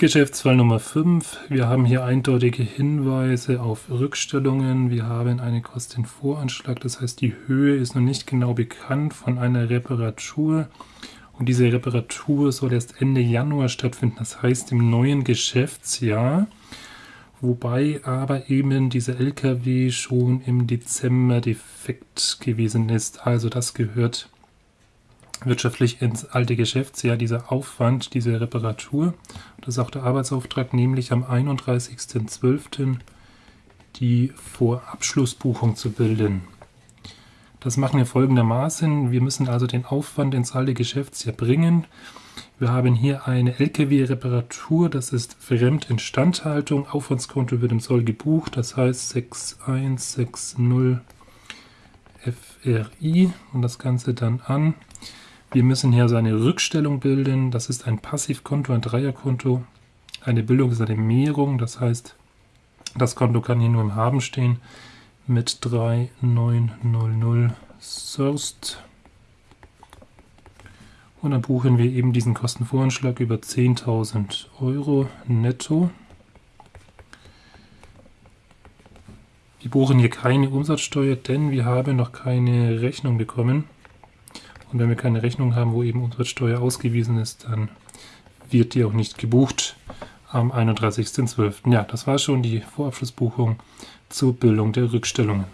Geschäftsfall Nummer 5. Wir haben hier eindeutige Hinweise auf Rückstellungen. Wir haben einen Kostenvoranschlag, das heißt die Höhe ist noch nicht genau bekannt von einer Reparatur. Und diese Reparatur soll erst Ende Januar stattfinden, das heißt im neuen Geschäftsjahr. Wobei aber eben dieser LKW schon im Dezember defekt gewesen ist. Also das gehört wirtschaftlich ins alte Geschäftsjahr dieser Aufwand, diese Reparatur. Das ist auch der Arbeitsauftrag, nämlich am 31.12. die Vorabschlussbuchung zu bilden. Das machen wir folgendermaßen. Wir müssen also den Aufwand ins alte Geschäftsjahr bringen. Wir haben hier eine LKW-Reparatur, das ist Fremdinstandhaltung. Aufwandskonto wird im Soll gebucht, das heißt 6160 FRI und das Ganze dann an wir müssen hier so eine Rückstellung bilden. Das ist ein Passivkonto, ein Dreierkonto. Eine Bildung ist eine Mehrung, das heißt, das Konto kann hier nur im Haben stehen mit 3900 Sourced. Und dann buchen wir eben diesen Kostenvoranschlag über 10.000 Euro netto. Wir buchen hier keine Umsatzsteuer, denn wir haben noch keine Rechnung bekommen. Und wenn wir keine Rechnung haben, wo eben Umsatzsteuer ausgewiesen ist, dann wird die auch nicht gebucht am 31.12. Ja, das war schon die Vorabschlussbuchung zur Bildung der Rückstellungen.